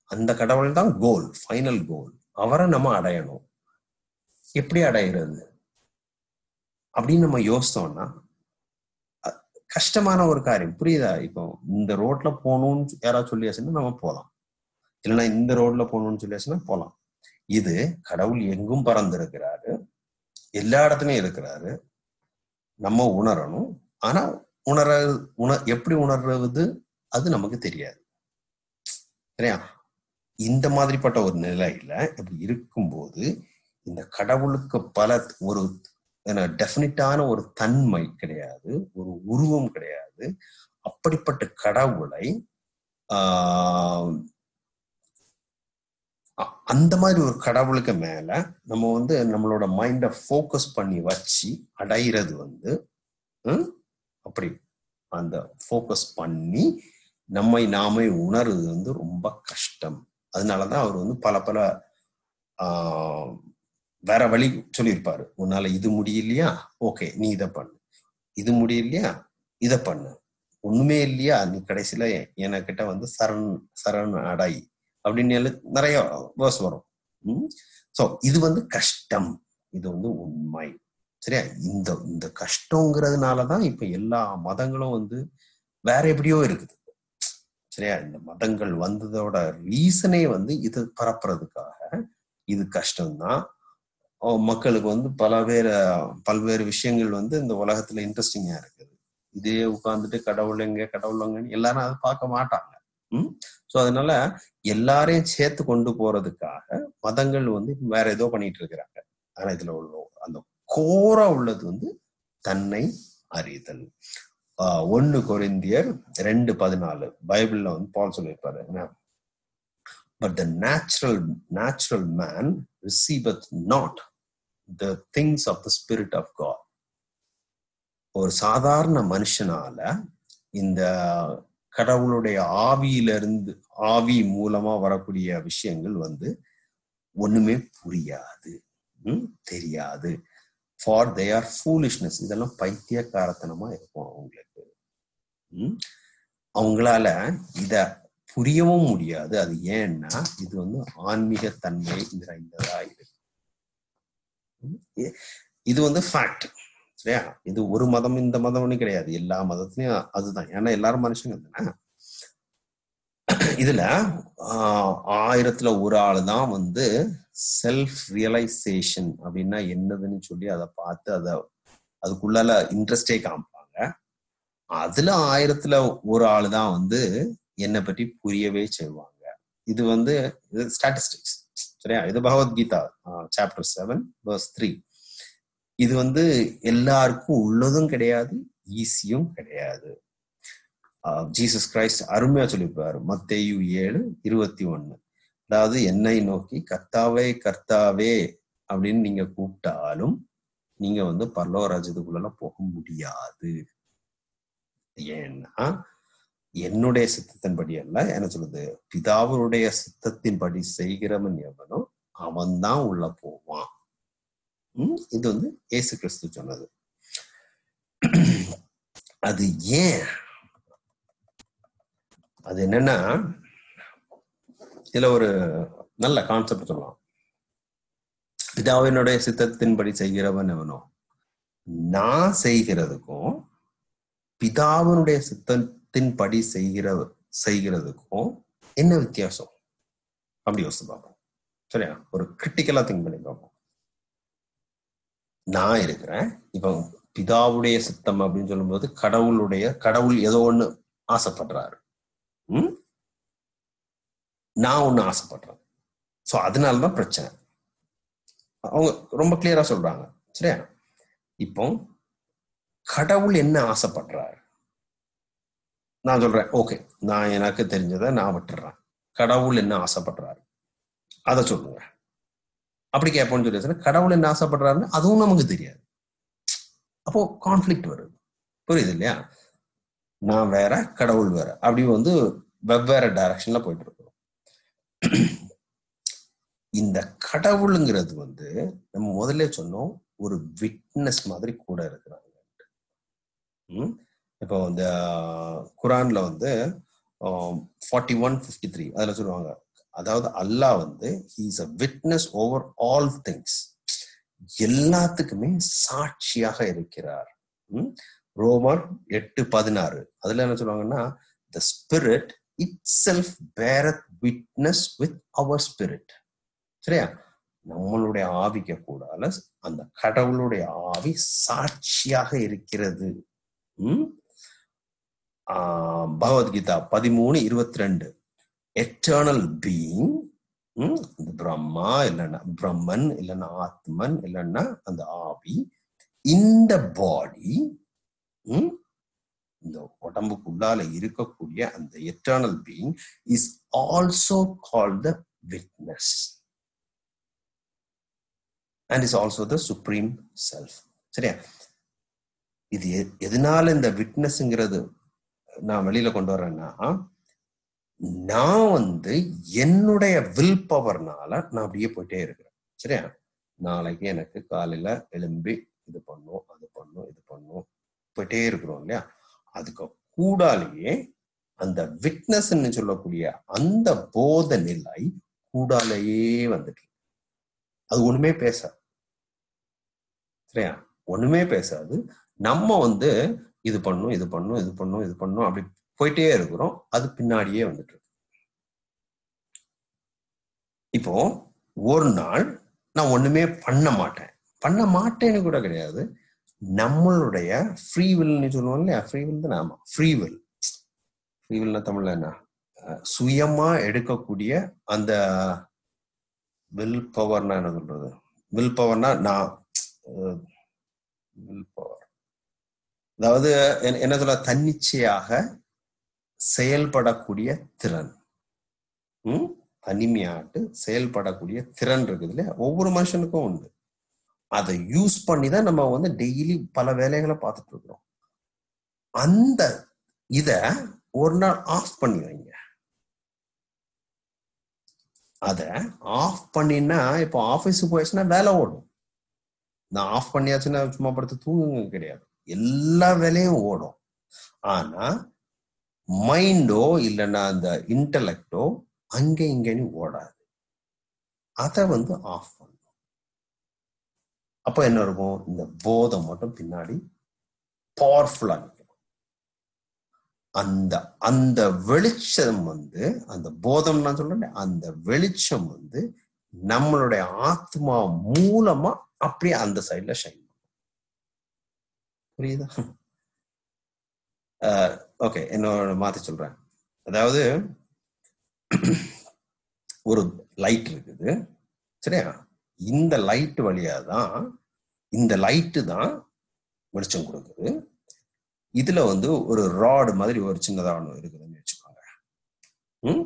அந்த கடவுள் தான் கோல் ஃபைனல் கோல் அவரை நம்ம அடையணும். எப்படி அடையிறது? அப்படின்னு நம்ம யோசித்தோம்னா கஷ்டமான ஒரு காரியம். புரியுதா? இப்போ இந்த ரோட்ல போகணும்னு யாராவது சொல்லியாச்சுன்னா நம்ம போகலாம். இல்லைன்னா இந்த ரோட்ல போகணும்னு சொல்லியாச்சுன்னா போகலாம். இது கடவுள் எங்கும் பறந்திருக்கிறாரு எல்லா இடத்துலயும் இருக்கிறாரு. நம்ம உணரணும். ஆனா உணர உண எப்படி உணர்றது அது நமக்கு தெரியாது. சரியா? இந்த மாதிரிப்பட்ட ஒரு நிலையில இப்படி இருக்கும்போது இந்த கடவுளுக்கு பல ஒரு டெஃபினிட்டான ஒரு தன்மை கிடையாது ஒரு உருவம் கிடையாது. அப்படிப்பட்ட கடவுளை ஆஹ் அ- அந்த மாதிரி ஒரு கடவுளுக்கு மேல நம்ம வந்து நம்மளோட மைண்ட ஃபோக்கஸ் பண்ணி வச்சு அடையிறது வந்து ம், அப்படி அந்த ஃபோக்கஸ் பண்ணி நம்மை நாமே உணர்றது வந்து ரொம்ப கஷ்டம். அதனாலதான் அவர் வந்து பல பல வேற வழி சொல்லியிருப்பாரு. உன்னால இது முடியலையா? ஓகே நீ இதை பண்ணு. இது முடியலையா? இதை பண்ணு. ஒண்ணுமே இல்லையா? நீ கடைசியில என்கிட்ட வந்து சரண் சரண் அடை அப்படின்னு நிறைய வேர்ஸ் வரும். ஸோ இது வந்து கஷ்டம். இது வந்து உண்மை. சரியா? இந்த இந்த கஷ்டங்கிறதுனாலதான் இப்ப எல்லா மதங்களும் வந்து வேற எப்படியோ இருக்குது. சரியா? இந்த மதங்கள் வந்ததோட ரீசனே வந்து இது பரப்புறதுக்காக இது கஷ்டம்தான். மக்களுக்கு வந்து பல பேர் பல்வேறு விஷயங்கள் வந்து இந்த உலகத்துல இன்ட்ரெஸ்டிங்கா இருக்குது. இதே உட்கார்ந்துட்டு கடவுள் எங்க கடவுள் எங்கன்னு எல்லாரும் அதை பார்க்க மாட்டாங்க. ம்? ஸோ அதனால எல்லாரையும் சேர்த்து கொண்டு போறதுக்காக மதங்கள் வந்து வேற ஏதோ பண்ணிட்டு இருக்கிறாங்க. ஆனா இதுல உள்ள அந்த கோரா உள்ளது வந்து தன்னை அறிதல். ஆஹ் ஒன்னு கொரிந்தியர் ரெண்டு பதினாலு. பைபிள்ல வந்து பால் சொல்லியிருப்பாரு. But the natural natural man receiveth not the things of the spirit of God ஒரு சாதாரண மனுஷனால இந்த கடவுளுடைய ஆவியிலிருந்து ஆவி மூலமா வரக்கூடிய விஷயங்கள் வந்து ஒண்ணுமே புரியாது. தெரியாது. ஃபார் தே ஆர் ஃபூலிஷ்னஸ் இதெல்லாம் பைத்தியக்காரத்தனமா இருக்கும் அவங்களுக்கு. அவங்களால இத புரியவும் முடியாது. அது ஏன்னா இது வந்து ஆன்மீக தன்மை நிறைந்ததா இருக்கு. இது வந்து ஃபேக்ட் சரியா? இது ஒரு மதம் இந்த மதம்னு கிடையாது. எல்லா மதத்துலயும் அதுதான். ஏன்னா எல்லாரும் மனுஷங்க தானே? இதுல ஆஹ் ஆயிரத்துல ஒரு ஆள் தான் வந்து செல்ஃப் ரியலைசேஷன் அப்படின்னா என்னதுன்னு சொல்லி அதை பார்த்து அதை அதுக்குள்ளால இன்ட்ரெஸ்டே காமிப்பாங்க. அதுல ஆயிரத்துல ஒரு ஆள் தான் வந்து என்னை பற்றி புரியவே செய்வாங்க. இது வந்து இது ஸ்டாட்டிஸ்டிக்ஸ் சரியா? இது Bhagavad Gita chapter seven verse three இது வந்து எல்லாருக்கும் உள்ளதும் கிடையாது ஈஸியும் கிடையாது. ஜீசஸ் கிரைஸ்ட் அருமையா சொல்லியிருப்பாரு. மத்தேயு ஏழு இருபத்தி ஒன்னு அதாவது என்னை நோக்கி கர்த்தாவே கர்த்தாவே அப்படின்னு நீங்க கூப்பிட்டாலும் நீங்க வந்து பர்லோராஜத்துக்குள்ள போக முடியாது. ஏன்னா என்னுடைய சித்தத்தின்படி அல்ல என்ன சொல்றது பிதாவருடைய சித்தத்தின்படி செய்கிறவன் எவனோ அவன்தான் உள்ள போவான். உம் இது வந்து இயேசு கிறிஸ்து சொன்னது. அது ஏன்? அது என்னன்னா இதுல ஒரு நல்ல கான்செப்ட் சொல்லலாம். பிதாவினுடைய சித்தத்தின்படி செய்கிறவன் எவனோ நான் செய்கிறதுக்கும் பிதாவினுடைய சித்தத்தின்படி செய்கிற செய்கிறதுக்கும் என்ன வித்தியாசம்? அப்படி யோசிச்சு பார்ப்போம். சரியா? ஒரு கிரிட்டிக்கலா திங்க் பண்ணி பார்ப்போம். நான் இருக்கிறேன். இப்போ பிதாவுடைய சித்தம் அப்படின்னு சொல்லும்போது கடவுளுடைய கடவுள் ஏதோ ஒன்று ஆசைப்படுறாரு. நான் ஒண்ணு ஆசைப்படுறேன் ஸோ அதனாலதான் பிரச்சனை. அவங்க ரொம்ப கிளியரா சொல்றாங்க. சரியா? இப்போ கடவுள் என்ன ஆசைப்படுறாரு? நான் சொல்றேன். ஓகே நான் எனக்கு தெரிஞ்சதை நான் விட்டுறேன். கடவுள் என்ன ஆசைப்படுறாரு? அதை சொல்லுங்க. அப்படி கேட்போம்னு சொல்லி கடவுள் என்ன ஆசைப்படுறாருன்னு அதுவும் நமக்கு தெரியாது. அப்போ கான்ஃபிளிக்ட் வருது. புரியுது இல்லையா? நான் வேற கடவுள் வேற. அப்படி வந்து வெவ்வேறு டைரக்ஷன்ல போயிட்டு இந்த கடவுளுங்கிறது வந்து நம்ம முதல்ல சொன்னோம் ஒரு விட்னஸ் மாதிரி கூட இருக்கிறாங்க. ம்? இப்போ இந்த குரான்ல வந்து ஃபார்ட்டி ஒன் ஃபிஃப்டி த்ரீ அதில் சொல்லுவாங்க. அதாவது அல்லாஹ் வந்து he's a witness over all things எல்லாத்துக்குமே சாட்சியாக இருக்கிறார். ரோமர் எட்டு பதினாறு. அதுல என்ன சொல்லுவாங்கன்னா the spirit itself beareth witness with our spirit சரியா? நம்மளுடைய ஆவிக்கு கூடால அந்த கடவுளுடைய ஆவி சாட்சியாக இருக்கிறது. உம் ஆஹ் பகவத்கீதா பதிமூணு இருபத்தி ரெண்டு எட்டர்னல் பீயிங் இந்த பிரம்மா இல்லைன்னா பிரம்மன் இல்லைன்னா ஆத்மன் இல்லைன்னா அந்த ஆவி இந்த பாடி இந்த உடம்புக்குள்ளால இருக்கக்கூடிய அந்த eternal being is also call the witness and is also the supreme self சரியா? இது எதனால இந்த விட்னஸ்ங்கிறது நான் வெளியில கொண்டு வரேன்னா நான் வந்து என்னுடைய வில் பவர்னால நான் அப்படியே போயிட்டே இருக்கிறேன். சரியா? நாளைக்கு எனக்கு காலையில எழும்பி இது பண்ணும் அது பண்ணும் இது பண்ணும் போயிட்டே இருக்கிறோம் இல்லையா? அதுக்கு கூடாலேயே அந்த விட்னஸ்ன்னு சொல்லக்கூடிய அந்த போத நிலை கூடாலேயே வந்துட்டு. அது ஒண்ணுமே பேசாது. சரியா? ஒண்ணுமே பேசாது. நம்ம வந்து இது பண்ணும் இது பண்ணும் இது பண்ணும் இது பண்ணும் அப்படி போயிட்டே இருக்கிறோம். அது பின்னாடியே வந்துட்டு இப்போ ஒரு நாள் நான் ஒண்ணுமே பண்ண மாட்டேன். பண்ண மாட்டேன்னு கூட கிடையாது. நம்மளுடைய ஃப்ரீ வில்னு சொல்லுவோம் இல்லையா? ஃப்ரீ வில் தான் ஆமா ஃப்ரீ வில் ஃப்ரீ வில்னா தமிழ்ல என்ன? சுயமா எடுக்கக்கூடிய அந்த வில் பவர்னா என்ன சொல்றது? வில் பவர்னா நான் வில் பவர் அதாவது என்ன- சொல்ல தன்னிச்சையாக செயல்படக்கூடிய திறன். ம்? தனிமையாட்டு செயல்படக்கூடிய திறன் இருக்குது இல்லையா? ஒவ்வொரு மனுஷனுக்கும் உண்டு. அதை யூஸ் பண்ணி தான் நம்ம வந்து டெய்லி பல வேலைகளை பார்த்துட்டு இருக்கிறோம். அந்த இத ஒரு நாள் ஆஃப் பண்ணி வைங்க. அத ஆஃப் பண்ணினா இப்போ ஆபீஸுக்கு போயிடுச்சுன்னா வேலை ஓடும். நான் ஆஃப் பண்ணியாச்சுன்னா சும்மா படுத்து தூங்குங்க கிடையாது. எல்லா வேலையும் ஓடும். ஆனா மைண்டோ இல்லைன்னா அந்த இன்டலெக்டோ அங்க இங்கேன்னு ஓடாது. அதை வந்து ஆஃப் பண்ணும் அப்ப என்ன இருக்கும்? இந்த போதம் மட்டும் பின்னாடி பவர்ஃபுல்லா நிற்கும். அந்த அந்த வெளிச்சம் வந்து அந்த போதம் நான் சொல்றேன் அந்த வெளிச்சம் வந்து நம்மளுடைய ஆத்மா மூலமா அப்படியே அந்த சைட்ல ஷைன் புரியுதா? ஓகே என்னோட மாத்தி சொல்றேன். அதாவது ஒரு லைட் இருக்குது சரியா? இந்த லைட் வழியா தான் இந்த லைட்டு தான் வெளிச்சம் கொடுக்குது. இதுல வந்து ஒரு ராடு மாதிரி ஒரு சின்னதாக ஒன்று இருக்குதுன்னு வச்சுக்கோங்க. ம்?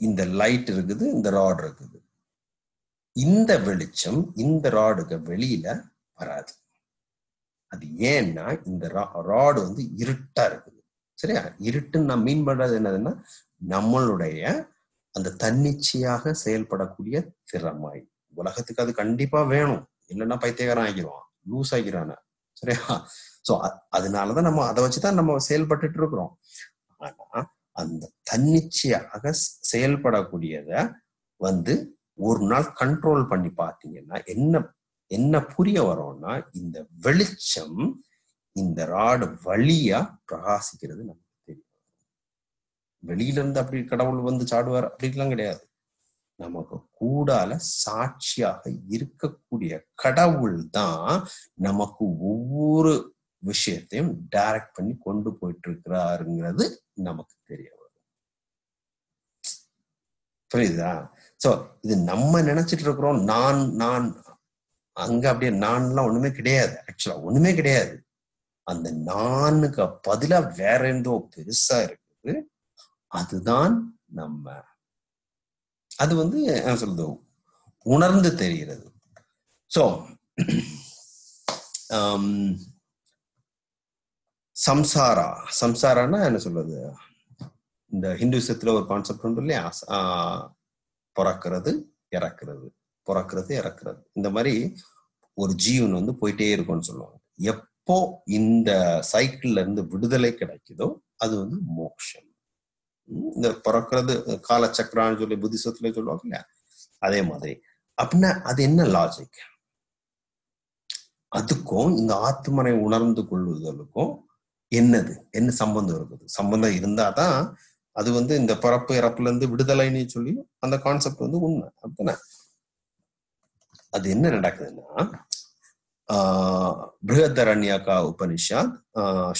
இந்த லைட் இருக்குது இந்த ராடு இருக்குது. இந்த வெளிச்சம் இந்த ராடுக்கு வெளியில வராது. அது ஏன்னா இந்த ராடு வந்து இருட்டா இருக்குது. சரியா? இருட்டுன்னு நான் மீன் பண்றது என்னதுன்னா நம்மளுடைய அந்த தன்னிச்சையாக செயல்படக்கூடிய திறமாய் உலகத்துக்கு அது கண்டிப்பா வேணும். இல்லைன்னா பைத்தியகாரம் ஆகிடுவான் லூஸ் ஆகிறான சரியா? சோ அதனாலதான் நம்ம அதை வச்சுதான் நம்ம செயல்பட்டுட்டு இருக்கிறோம். ஆனா அந்த தன்னிச்சையாக செயல்படக்கூடியத வந்து ஒரு நாள் கண்ட்ரோல் பண்ணி பார்த்தீங்கன்னா என்ன என்ன புரிய வரும்னா இந்த வெளிச்சம் இந்த ராடு வழியா பிரகாசிக்கிறது நமக்கு தெரியும். வெளியில இருந்து அப்படி கடவுள் வந்து சாடுவார். அப்படிலாம் கிடையாது. நமக்கு கூடால சாட்சியாக இருக்கக்கூடிய கடவுள் தான் நமக்கு ஒவ்வொரு விஷயத்தையும் டைரக்ட் பண்ணி கொண்டு போயிட்டு இருக்கிறாருங்கிறது நமக்கு தெரிய வரும். புரியுதா? சோ இது நம்ம நினைச்சிட்டு இருக்கிறோம். நான் நான் அங்க அப்படியே நான்லாம் ஒண்ணுமே கிடையாது. ஆக்சுவலா ஒண்ணுமே கிடையாது. அந்த நானுக்கு பதிலா வேற எந்தோ பெருசா இருக்குது. அதுதான் நம்ம அது வந்து என்ன சொல்றது? உணர்ந்து தெரிகிறது. ஸோ சம்சாரா சம்சாரானா என்ன சொல்றது? இந்த ஹிந்துசத்துல ஒரு கான்செப்ட் உண்டு இல்லையா? பிறக்கிறது இறக்குறது. பிறக்கிறது இறக்குறது. இந்த மாதிரி ஒரு ஜீவன் வந்து போயிட்டே இருக்கும்னு சொல்லுவாங்க. எப்போ இந்த சைக்கிள்ல இருந்து விடுதலை கிடைக்குதோ அது வந்து மோக்ஷம். இந்த பிறக்கிறது காலச்சக்கரான்னு சொல்லி புத்திசத்துல சொல்லுவாங்க இல்லையா? அதே மாதிரி. அப்படின்னா அது என்ன லாஜிக் அதுக்கும் இந்த ஆத்மனை உணர்ந்து கொள்வதற்கும் என்னது? என்ன சம்பந்தம் இருக்குது? சம்பந்தம் இருந்தாதான் அது வந்து இந்த பிறப்பு இறப்புல இருந்து விடுதலைன்னு சொல்லி அந்த கான்செப்ட் வந்து உண்மை. அப்படின்னா அது என்ன நடக்குதுன்னா ஆஹ் பிருகதரண்யகா உபனிஷாத்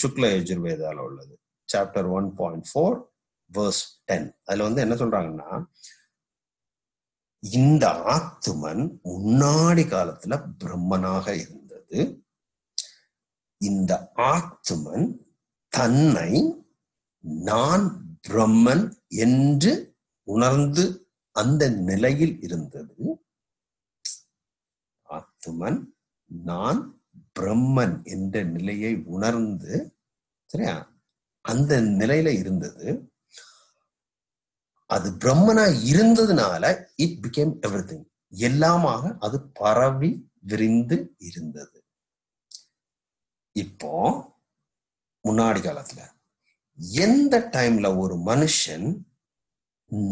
சுக்ல யஜுர்வேதால உள்ளது. Chapter one point four verse ten அதுல வந்து என்ன சொல்றாங்கன்னா இந்த ஆத்துமன் முன்னாடி காலத்துல பிரம்மனாக இருந்தது. இந்த ஆத்துமன் தன்னை நான் பிரம்மன் என்று உணர்ந்து அந்த நிலையில் இருந்தது. ஆத்துமன் நான் பிரம்மன் என்ற நிலையை உணர்ந்து சரியா? அந்த நிலையில இருந்தது. அது பிரம்மனா இருந்ததுனால இட் பிகேம் எவ்ரி திங் எல்லாமாக அது பரவி விரிந்து இருந்தது. இப்போ முன்னாடி காலத்துல எந்த டைம்ல ஒரு மனுஷன்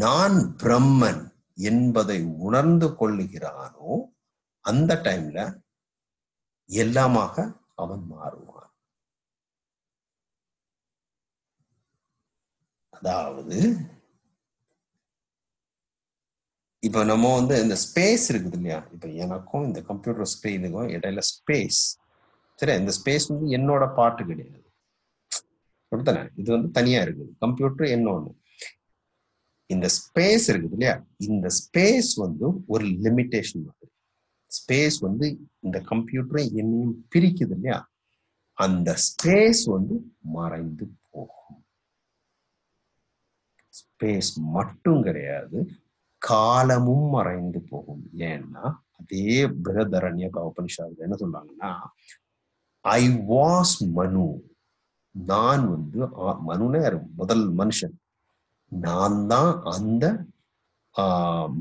நான் பிரம்மன் என்பதை உணர்ந்து கொள்ளுகிறானோ அந்த டைம்ல எல்லாமாக அவன் மாறுவான். அதாவது இப்ப நம்ம வந்து இந்த ஸ்பேஸ் இருக்குது இல்லையா? இப்ப எனக்கும் இந்த கம்ப்யூட்டர் ஸ்கிரீனுக்கும் இடையில ஸ்பேஸ் சரி இந்த ஸ்பேஸ் வந்து என்னோட பாட்டு கிடையாது. அப்படித்தானே இது வந்து தனியா இருக்குது. கம்ப்யூட்டர் என்னொன்னு இந்த ஸ்பேஸ் இருக்குது இல்லையா? இந்த ஸ்பேஸ் வந்து ஒரு லிமிட்டேஷன் மாதிரி. ஸ்பேஸ் வந்து இந்த கம்ப்யூட்டரை என்னையும் பிரிக்குது இல்லையா? அந்த ஸ்பேஸ் வந்து மறைந்து போகும். ஸ்பேஸ் மட்டும் கிடையாது. காலமும் மறைந்து போகும். ஏன்னா அதே பிரகதரண்ய உபனிஷாவில் என்ன சொல்றாங்கன்னா ஐ வாஸ் மனு நான் வந்து மனுனே முதல் மனுஷன். நான் தான் அந்த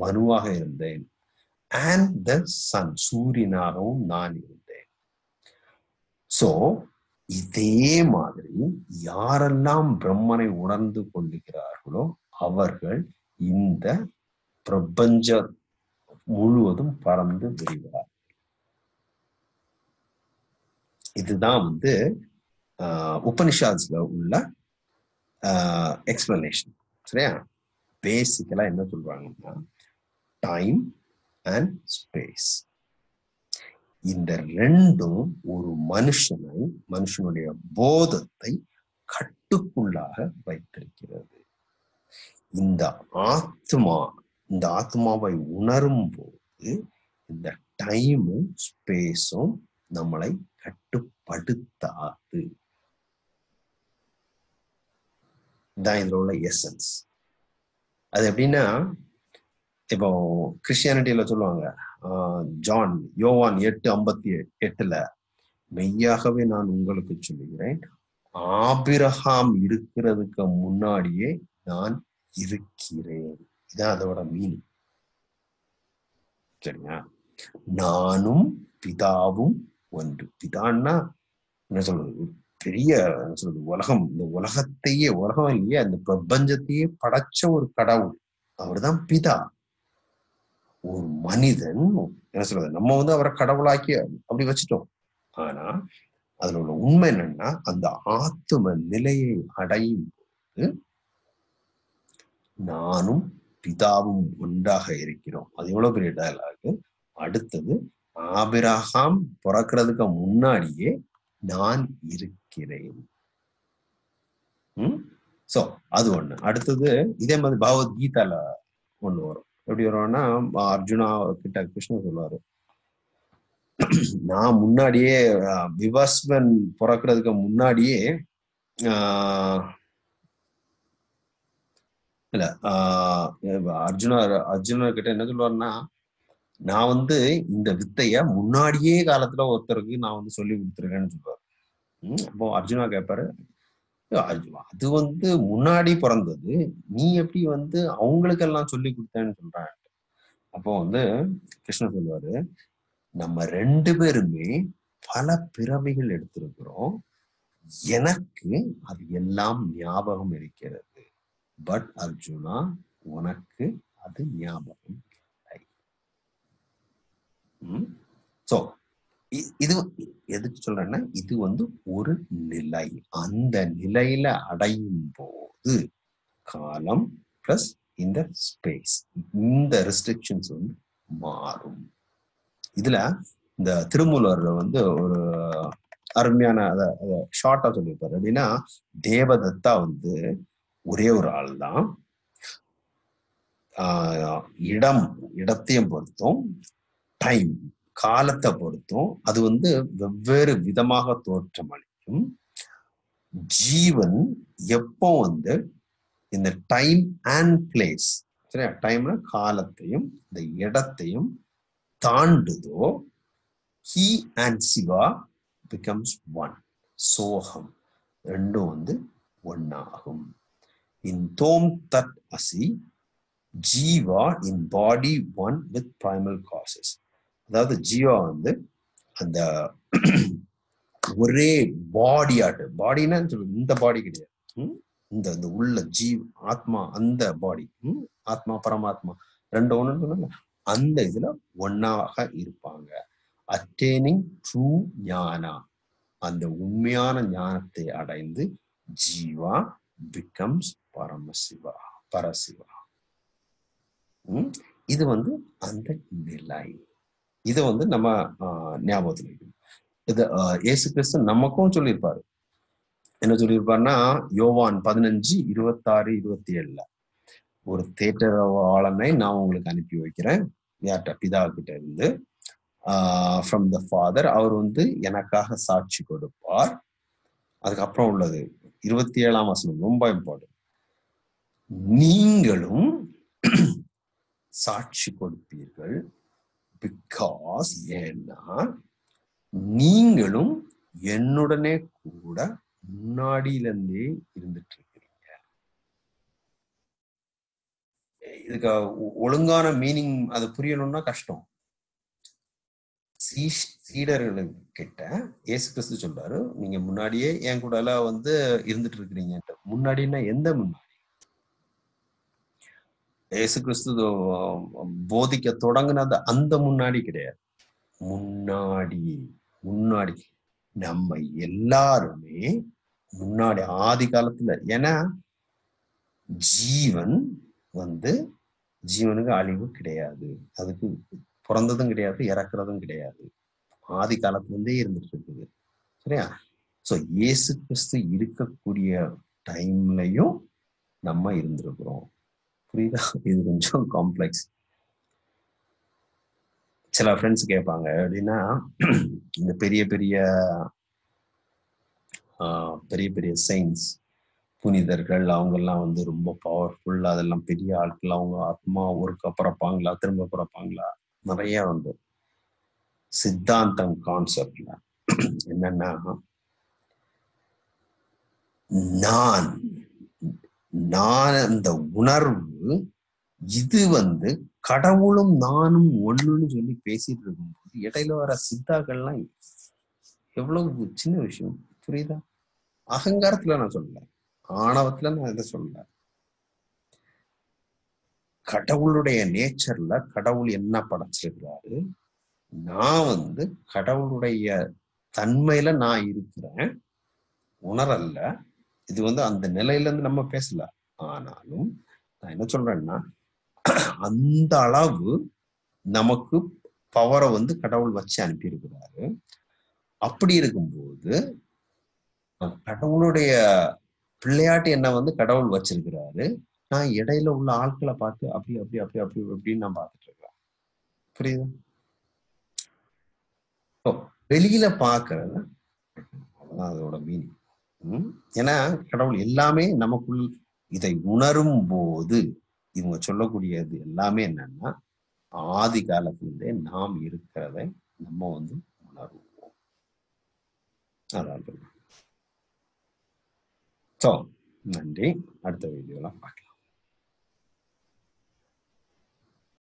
மனுவாக இருந்தேன். அண்ட் த சன் சூரியனாகவும் நான் இருந்தேன். சோ இதே மாதிரி யாரெல்லாம் பிரம்மனை உணர்ந்து கொள்ளுகிறார்களோ அவர்கள் இந்த பிரபஞ்ச முழுவதும் பறந்து விரிவார் இதுதான் வந்து உபனிஷாத்ஸ்ல உள்ள எக்ஸ்பிளனேஷன் சரியா? பேசிக்கலா என்ன சொல்றாங்கன்னா டைம் அண்ட் ஸ்பேஸ் இந்த ரெண்டும் ஒரு மனுஷனை மனுஷனுடைய போதத்தை கட்டுக்குள்ளாக வைத்திருக்கிறது. இந்த ஆத்மா இந்த ஆத்மாவை உணரும் போது இந்த டைமும் ஸ்பேஸும் நம்மளை கட்டுப்படுத்தாது. தான் இதில் உள்ள எசன்ஸ் அது எப்படின்னா இப்போ கிறிஸ்டியானிட்டியில சொல்லுவாங்க ஜான் யோவான் எட்டு ஐம்பத்தி எட்டுல மெய்யாகவே நான் உங்களுக்கு சொல்லுகிறேன் ஆபிரஹாம் இருக்கிறதுக்கு முன்னாடியே நான் இருக்கிறேன். இதான் அதோட மீனிங் சரிங்களா? நானும் பிதாவும் ஒன்று. பிதான்னா என்ன சொல்றது? பெரிய என்ன சொல்றது? உலகம். இந்த உலகத்தையே உலகம் இல்லையே அந்த பிரபஞ்சத்தையே படைச்ச ஒரு கடவுள். அவர்தான் பிதா. ஒரு மனிதன் என்ன சொல்றது? நம்ம வந்து அவரை கடவுளாக்கி அப்படி வச்சுட்டோம். ஆனா அதுல உள்ள உண்மை என்னன்னா அந்த ஆத்தும நிலையை அடையும் போது நானும் பிதாவும் ஒன்றாக இருக்கிறோம். அது எவ்வளவு பெரிய டயலாக் அடுத்தது ஆபிரகாம் பிறக்கிறதுக்கு முன்னாடியே நான் இருக்கிறேன். சோ அது ஒண்ணு. அடுத்தது இதே மாதிரி பகவத்கீதால ஒண்ணு வரும். எப்படி வரும்னா அர்ஜுனா கிட்ட கிருஷ்ணன் சொல்லுவாரு. நான் முன்னாடியே விவஸ்வன் பிறக்கிறதுக்கு முன்னாடியே ஆஹ் இல்ல ஆஹ் அர்ஜுனா அர்ஜுனா கிட்ட என்ன சொல்லுவாருன்னா நான் வந்து இந்த வித்தைய முன்னாடியே காலத்துல ஒருத்தருக்கு நான் வந்து சொல்லி கொடுத்துருக்கேன்னு சொல்லுவார். அப்போ அர்ஜுனா கேட்பாரு அது வந்து முன்னாடி பிறந்தது நீ எப்படி வந்து அவங்களுக்கெல்லாம் சொல்லி கொடுத்தேன்னு சொல்றான் அப்போ வந்து கிருஷ்ணன் சொல்லுவாரு நம்ம ரெண்டு பேருமே பல பிறவிகள் எடுத்திருக்கிறோம். எனக்கு அது எல்லாம் ஞாபகம் இருக்கிறது. பட் அர்ஜுனா உனக்கு அது ஞாபகம் இல்லை. சோ இது எதுக்கு சொல்றேன்னா இது வந்து ஒரு நிலை. அந்த நிலையில அடையும் போது காலம் பிளஸ் இந்த ஸ்பேஸ் இந்த ரெஸ்ட்ரிக்ஷன்ஸ் வந்து மாறும். இதுல இந்த திருமூலர்ல வந்து ஒரு அருமையான ஷார்ட்டா சொல்லியிருப்பாரு. அப்படின்னா தேவதத்தா வந்து ஒரே ஒரு ஆள் தான். இடம் இடத்தையும் பொறுத்தும் டைம் காலத்தை பொறுத்தும் அது வந்து வெவ்வேறு விதமாக தோற்றமளிக்கும் ஜீவன் எப்போ வந்து இந்த டைம் அண்ட் பிளேஸ் சரியா? டைம்ல காலத்தையும் இந்த இடத்தையும் தாண்டுதோ he and Shiva becomes one சோகம் ரெண்டும் வந்து ஒன்னாகும் இன் தோம் தட் அசி jiva in body one with primal causes அதாவது ஜீவா வந்து அந்த ஒரே பாடி ஆட்டு பாடினா இந்த பாடி கிடையாது. இந்த இந்த உள்ள ஜீவ் ஆத்மா அந்த பாடி ஆத்மா பரமாத்மா. ரெண்டு ஒன்று சொன்னாங்க அந்த இதுல ஒன்னாக இருப்பாங்க. அட்டேனிங் ட்ரூ ஞானா அந்த உண்மையான ஞானத்தை அடைந்து ஜீவா பிகம்ஸ் பரமசிவா பரசிவா இது வந்து அந்த நிலை. இதை வந்து நம்ம ஞாபகத்தில் வைக்கணும். இது ஏசு கிறிஸ்து நமக்கும் சொல்லியிருப்பாரு. என்ன சொல்லியிருப்பாருன்னா யோவான் பதினஞ்சு இருபத்தாறு இருபத்தி ஏழுல ஒரு தேட்டரவாளனை நான் உங்களுக்கு அனுப்பி வைக்கிறேன். யார்கிட்ட? பிதா கிட்ட இருந்து ஃப்ரம் த ஃபாதர் அவர் வந்து எனக்காக சாட்சி கொடுப்பார். அதுக்கப்புறம் உள்ளது. இருபத்தி ஏழாம் வசனம் ரொம்ப இம்பார்ட்டன்ட் நீங்களும் சாட்சி கொடுப்பீர்கள் பிகாஸ் ஏன்னா நீங்களும் என்னுடனே கூட முன்னாடியிலிருந்தே இருந்துட்டு இருக்கிறீங்க இதுக்கு ஒழுங்கான மீனிங் அது புரியணும்னா கஷ்டம். சீடர்கள் கிட்ட ஏசு கிறிஸ்து சொல்றாரு நீங்க முன்னாடியே என் கூட எல்லாம் வந்து இருந்துட்டு இருக்கிறீங்க முன்னாடின்னா எந்த முன்னாடி? ஏசு கிறிஸ்து போதிக்க தொடங்கினது அந்த முன்னாடி கிடையாது. முன்னாடி முன்னாடி. நம்ம எல்லாருமே முன்னாடி ஆதி காலத்துல. ஏன்னா ஜீவன் வந்து ஜீவனுக்கு அழிவு கிடையாது. அதுக்கு பிறந்ததும் கிடையாது இறக்குறதும் கிடையாது. ஆதி காலத்துல இருந்தே இருந்துட்டு இருக்குது சரியா? ஸோ இயேசு கிறிஸ்து இருக்கக்கூடிய டைம்லையும் நம்ம இருந்திருக்கிறோம். புரியுதா? இது கொஞ்சம் காம்ப்ளெக்ஸ் சில ஃப்ரெண்ட்ஸ் கேட்பாங்க அப்படின்னா இந்த பெரிய பெரிய பெரிய பெரிய சயின்ஸ் புனிதர்கள் அவங்கெல்லாம் வந்து ரொம்ப பவர்ஃபுல் அதெல்லாம் பெரிய ஆட்கள் அவங்க ஆத்மா ஒருக்க பிறப்பாங்களா திரும்ப பிறப்பாங்களா? நிறைய வந்து சித்தாந்தம் கான்செப்ட்ல என்னன்னா நான் நான் அந்த உணர்வு இது வந்து கடவுளும் நானும் ஒண்ணுன்னு சொல்லி பேசிட்டு இருக்கும்போது இடையில வர சித்தாக்கள்லாம் எவ்வளவு சின்ன விஷயம். புரியுதா? அகங்காரத்துல நான் சொல்லல. ஆணவத்துல நான் இதை சொல்லல. கடவுளுடைய நேச்சர்ல கடவுள் என்ன படைச்சிருக்கிறாரு? நான் வந்து கடவுளுடைய தன்மையில நான் இருக்கிறேன். உணரல்ல. இது வந்து அந்த நிலையில இருந்து நம்ம பேசல. ஆனாலும் நான் என்ன சொல்றேன்னா அந்த அளவு நமக்கு பவரை வந்து கடவுள் வச்சு அனுப்பியிருக்கிறாரு. அப்படி இருக்கும்போது கடவுளுடைய பிள்ளையாட்டு என்ன வந்து கடவுள் வச்சிருக்கிறாரு? நான் இடையில உள்ள ஆட்களை பார்த்து அப்படி அப்படி அப்படி அப்படி அப்படின்னு நான் பார்த்துட்டு இருக்கிறேன் புரியுதா? வெளியில பாக்குறது அதான் அதோட மீனிங் ஏன்னா கடவுள் எல்லாமே நமக்குள் இதை உணரும் போது இவங்க சொல்லக்கூடியது எல்லாமே என்னன்னா ஆதி காலத்திலிருந்தே நாம் இருக்கிறதை நம்ம வந்து உணர்வோம். அதான் ஸோ நன்றி. அடுத்த வீடியோலாம் பார்க்கலாம்.